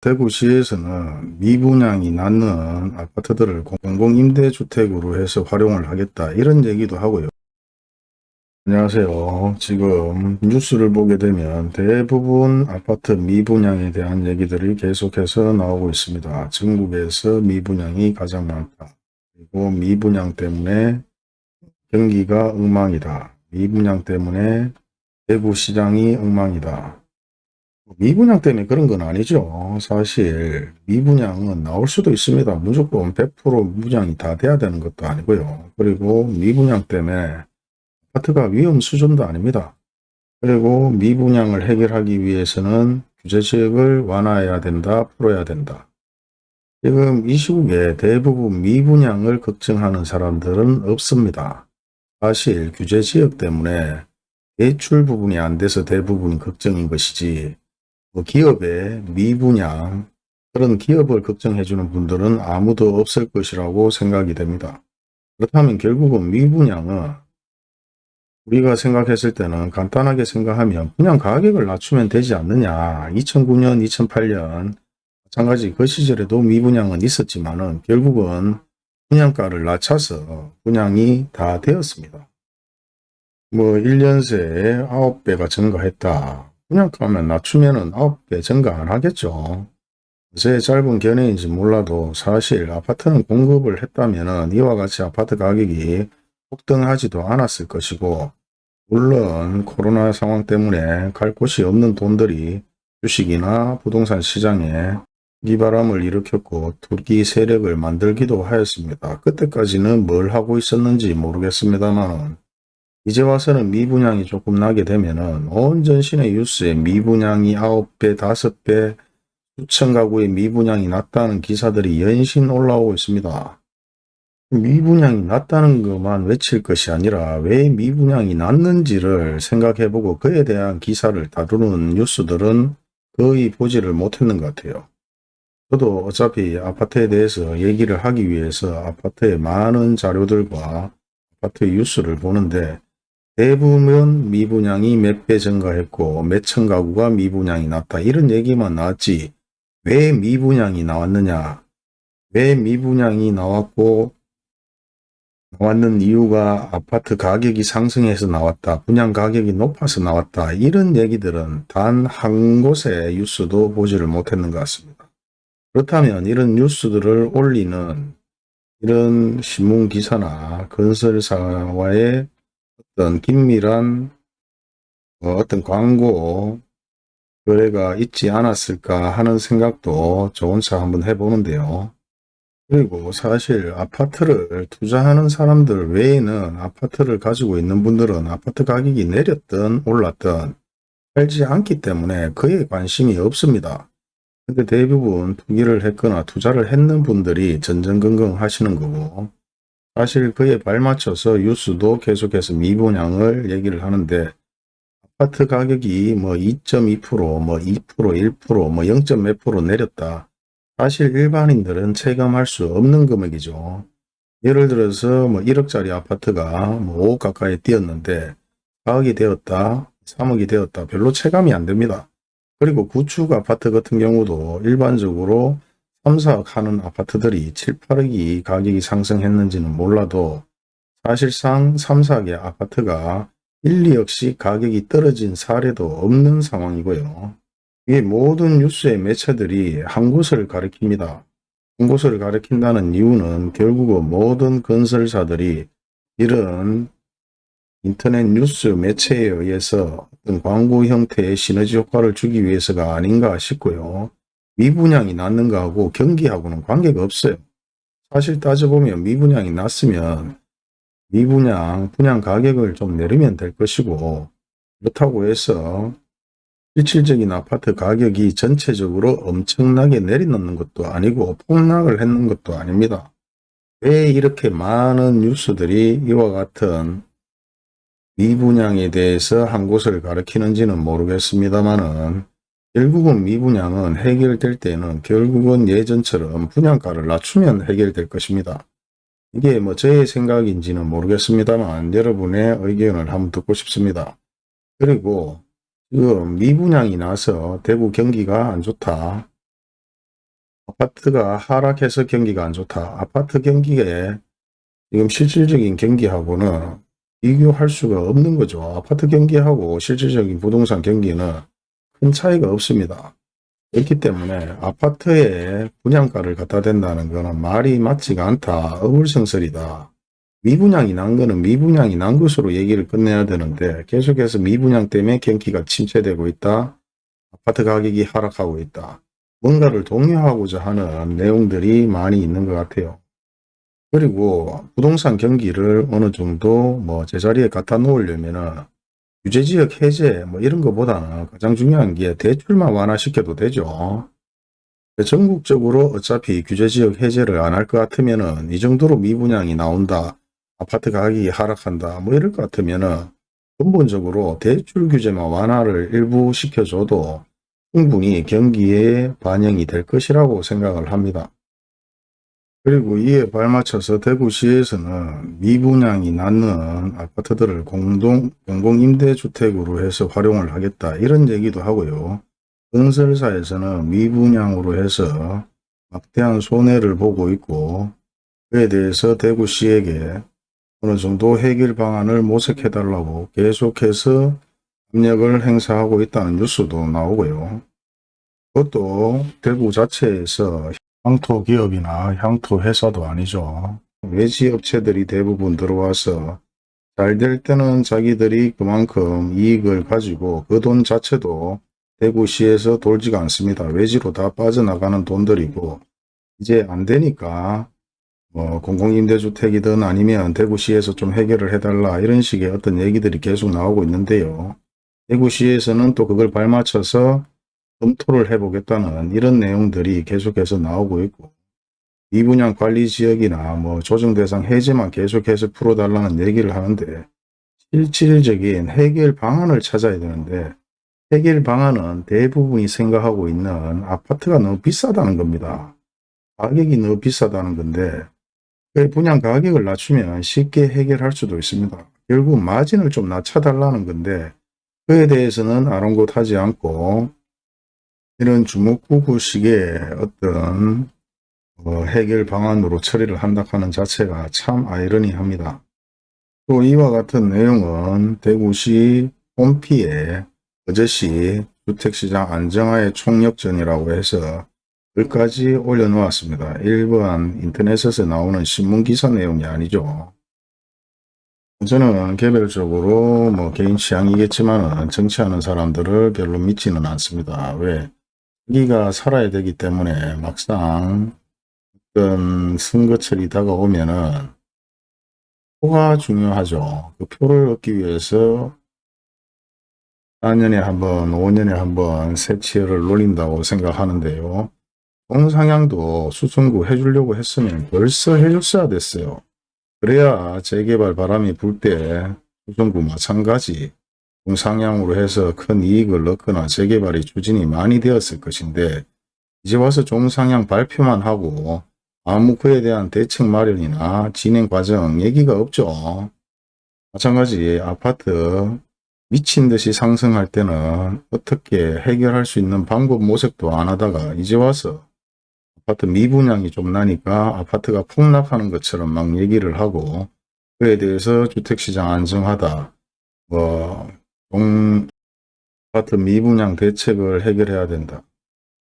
대구시에서는 미분양이 낳는 아파트들을 공공임대주택으로 해서 활용을 하겠다 이런 얘기도 하고요. 안녕하세요. 지금 뉴스를 보게 되면 대부분 아파트 미분양에 대한 얘기들이 계속해서 나오고 있습니다. 전국에서 미분양이 가장 많다. 그리고 미분양 때문에 경기가 엉망이다. 미분양 때문에 대구시장이 엉망이다. 미분양 때문에 그런 건 아니죠. 사실 미분양은 나올 수도 있습니다. 무조건 100% 분양이 다 돼야 되는 것도 아니고요. 그리고 미분양 때문에 아파트가 위험 수준도 아닙니다. 그리고 미분양을 해결하기 위해서는 규제지역을 완화해야 된다, 풀어야 된다. 지금 이 시국에 대부분 미분양을 걱정하는 사람들은 없습니다. 사실 규제지역 때문에 대출 부분이 안 돼서 대부분 걱정인 것이지 뭐 기업의 미분양 그런 기업을 걱정해 주는 분들은 아무도 없을 것이라고 생각이 됩니다. 그렇다면 결국은 미분양은 우리가 생각했을 때는 간단하게 생각하면 분양 가격을 낮추면 되지 않느냐 2009년 2008년 마찬가지 그 시절에도 미분양은 있었지만 은 결국은 분양가를 낮춰서 분양이 다 되었습니다. 뭐 1년 새에 9배가 증가했다. 분양가면 낮추면은 9배 증가 안 하겠죠. 제 짧은 견해인지 몰라도 사실 아파트는 공급을 했다면은 이와 같이 아파트 가격이 폭등하지도 않았을 것이고 물론 코로나 상황 때문에 갈 곳이 없는 돈들이 주식이나 부동산 시장에 이바람을 일으켰고 투기 세력을 만들기도 하였습니다. 그때까지는 뭘 하고 있었는지 모르겠습니다만 이제 와서는 미분양이 조금 나게 되면은 온 전신의 뉴스에 미분양이 9배, 5배, 수천 가구의 미분양이 났다는 기사들이 연신 올라오고 있습니다. 미분양이 났다는 것만 외칠 것이 아니라 왜 미분양이 났는지를 생각해보고 그에 대한 기사를 다루는 뉴스들은 거의 보지를 못했는 것 같아요. 저도 어차피 아파트에 대해서 얘기를 하기 위해서 아파트의 많은 자료들과 아파트 뉴스를 보는데 대부분 미분양이 몇 배 증가했고 몇천 가구가 미분양이 났다 이런 얘기만 나왔지 왜 미분양이 나왔느냐 왜 미분양이 나왔고 나왔는 이유가 아파트 가격이 상승해서 나왔다. 분양 가격이 높아서 나왔다. 이런 얘기들은 단 한 곳의 뉴스도 보지를 못했는 것 같습니다. 그렇다면 이런 뉴스들을 올리는 이런 신문 기사나 건설사와의 어떤 긴밀한 어, 어떤 광고 거래가 있지 않았을까 하는 생각도 좋은 차 한번 해보는데요. 그리고 사실 아파트를 투자하는 사람들 외에는 아파트를 가지고 있는 분들은 아파트 가격이 내렸든 올랐든 팔지 않기 때문에 그에 관심이 없습니다. 근데 대부분 투기를 했거나 투자를 했는 분들이 전전긍긍 하시는 거고 사실 그에 발맞춰서 뉴스도 계속해서 미분양을 얘기를 하는데 아파트 가격이 뭐 2.2%, 뭐 2%, 1%, 뭐 0. 몇 프로 내렸다. 사실 일반인들은 체감할 수 없는 금액이죠. 예를 들어서 뭐 1억짜리 아파트가 뭐 5억 가까이 뛰었는데 4억이 되었다, 3억이 되었다 별로 체감이 안 됩니다. 그리고 구축 아파트 같은 경우도 일반적으로 3, 4억 하는 아파트들이 7, 8억이 가격이 상승했는지는 몰라도 사실상 3, 4억의 아파트가 1, 2억씩 가격이 떨어진 사례도 없는 상황이고요. 이 모든 뉴스의 매체들이 한 곳을 가리킵니다. 한 곳을 가리킨다는 이유는 결국은 모든 건설사들이 이런 인터넷 뉴스 매체에 의해서 어떤 광고 형태의 시너지 효과를 주기 위해서가 아닌가 싶고요. 미분양이 났는 거하고 경기하고는 관계가 없어요. 사실 따져보면 미분양이 났으면 미분양, 분양 가격을 좀 내리면 될 것이고 그렇다고 해서 실질적인 아파트 가격이 전체적으로 엄청나게 내리놓는 것도 아니고 폭락을 했는 것도 아닙니다. 왜 이렇게 많은 뉴스들이 이와 같은 미분양에 대해서 한 곳을 가리키는지는 모르겠습니다만은 결국은 미분양은 해결될 때는 결국은 예전처럼 분양가를 낮추면 해결될 것입니다. 이게 뭐 저의 생각인지는 모르겠습니다만 여러분의 의견을 한번 듣고 싶습니다. 그리고 지금 미분양이 나서 대구 경기가 안 좋다. 아파트가 하락해서 경기가 안 좋다. 아파트 경기에 지금 실질적인 경기하고는 비교할 수가 없는 거죠. 아파트 경기하고 실질적인 부동산 경기는 큰 차이가 없습니다. 그렇기 때문에 아파트에 분양가를 갖다 댄다는 거는 말이 맞지가 않다. 어불성설이다. 미분양이 난 거는 미분양이 난 것으로 얘기를 끝내야 되는데 계속해서 미분양 때문에 경기가 침체되고 있다. 아파트 가격이 하락하고 있다. 뭔가를 독려하고자 하는 내용들이 많이 있는 것 같아요. 그리고 부동산 경기를 어느 정도 뭐 제자리에 갖다 놓으려면은 규제지역 해제 뭐 이런 것보다는 가장 중요한 게 대출만 완화시켜도 되죠. 전국적으로 어차피 규제지역 해제를 안 할 것 같으면 은 이 정도로 미분양이 나온다. 아파트 가격이 하락한다. 뭐 이럴 것 같으면 은 근본적으로 대출 규제만 완화를 일부 시켜줘도 충분히 경기에 반영이 될 것이라고 생각을 합니다. 그리고 이에 발맞춰서 대구시에서는 미분양이 낳는 아파트들을 공동, 공공임대주택으로 해서 활용을 하겠다 이런 얘기도 하고요. 건설사에서는 미분양으로 해서 막대한 손해를 보고 있고 그에 대해서 대구시에게 어느 정도 해결 방안을 모색해 달라고 계속해서 압력을 행사하고 있다는 뉴스도 나오고요. 그것도 대구 자체에서 향토 기업이나 향토 회사도 아니죠. 외지 업체들이 대부분 들어와서 잘 될 때는 자기들이 그만큼 이익을 가지고 그 돈 자체도 대구시에서 돌지가 않습니다. 외지로 다 빠져나가는 돈들이고 이제 안 되니까 뭐 공공임대주택이든 아니면 대구시에서 좀 해결을 해달라 이런 식의 어떤 얘기들이 계속 나오고 있는데요. 대구시에서는 또 그걸 발맞춰서 검토를 해보겠다는 이런 내용들이 계속해서 나오고 있고 미분양 관리 지역이나 뭐 조정 대상 해제만 계속해서 풀어달라는 얘기를 하는데 실질적인 해결 방안을 찾아야 되는데 해결 방안은 대부분이 생각하고 있는 아파트가 너무 비싸다는 겁니다. 가격이 너무 비싸다는 건데 그 분양 가격을 낮추면 쉽게 해결할 수도 있습니다. 결국 마진을 좀 낮춰달라는 건데 그에 대해서는 아랑곳하지 않고 이런 주먹구구식의 어떤 어, 해결 방안으로 처리를 한다 하는 자체가 참 아이러니합니다. 또 이와 같은 내용은 대구시 홈피에 어제시 주택시장 안정화의 총력전이라고 해서 글까지 올려놓았습니다. 일반 인터넷에서 나오는 신문기사 내용이 아니죠. 저는 개별적으로 뭐 개인 취향이겠지만 정치하는 사람들을 별로 믿지는 않습니다. 왜? 자기가 살아야 되기 때문에 막상 어떤 선거철이 다가오면은 표가 중요하죠. 그 표를 얻기 위해서 4년에 한 번, 5년에 한번 세치를 노린다고 생각하는데요. 동상향도 수성구 해주려고 했으면 벌써 해줬어야 됐어요. 그래야 재개발 바람이 불 때 수성구 마찬가지 동상향으로 해서 큰 이익을 넣거나 재개발이 추진이 많이 되었을 것인데 이제 와서 종상향 발표만 하고 아무 그에 대한 대책 마련이나 진행 과정 얘기가 없죠. 마찬가지 아파트 미친 듯이 상승할 때는 어떻게 해결할 수 있는 방법 모색도 안 하다가 이제 와서 아파트 미분양이 좀 나니까 아파트가 폭락하는 것처럼 막 얘기를 하고 그에 대해서 주택시장 안정하다 뭐 동, 아파트 미분양 대책을 해결해야 된다.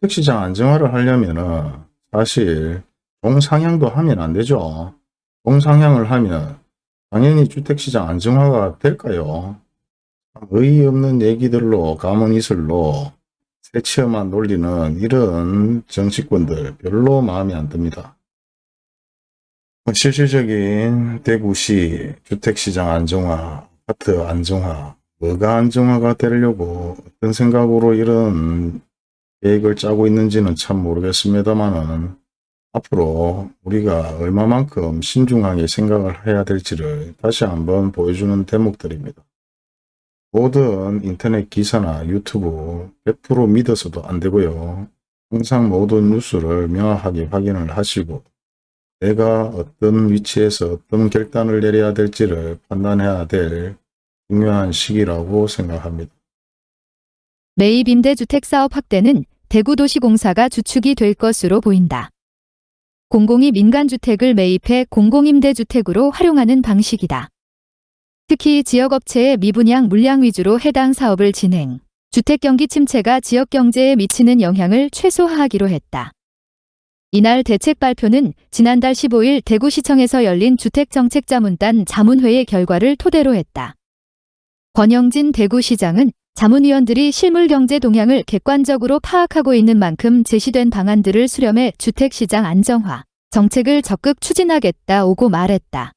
택시장 안정화를 하려면 은 사실 동상향도 하면 안 되죠. 동상향을 하면 당연히 주택시장 안정화가 될까요? 의의없는 얘기들로 가문이슬로 새치어만 놀리는 이런 정치권들 별로 마음에 안 듭니다. 실질적인 대구시 주택시장 안정화, 아파트 안정화 뭐가 안정화가 되려고 어떤 생각으로 이런 계획을 짜고 있는지는 참 모르겠습니다만은 앞으로 우리가 얼마만큼 신중하게 생각을 해야 될지를 다시 한번 보여주는 대목들입니다. 모든 인터넷 기사나 유튜브 100% 믿어서도 안 되고요. 항상 모든 뉴스를 명확하게 확인을 하시고 내가 어떤 위치에서 어떤 결단을 내려야 될지를 판단해야 될 중요한 시기라고 생각합니다. 매입 임대주택 사업 확대는 대구도시공사가 주축이 될 것으로 보인다. 공공이 민간주택을 매입해 공공임대주택으로 활용하는 방식이다. 특히 지역업체의 미분양 물량 위주로 해당 사업을 진행, 주택경기 침체가 지역경제에 미치는 영향을 최소화하기로 했다. 이날 대책 발표는 지난달 15일 대구시청에서 열린 주택정책자문단 자문회의 결과를 토대로 했다. 권영진 대구시장은 자문위원들이 실물경제 동향을 객관적으로 파악하고 있는 만큼 제시된 방안들을 수렴해 주택시장 안정화, 정책을 적극 추진하겠다오고 말했다.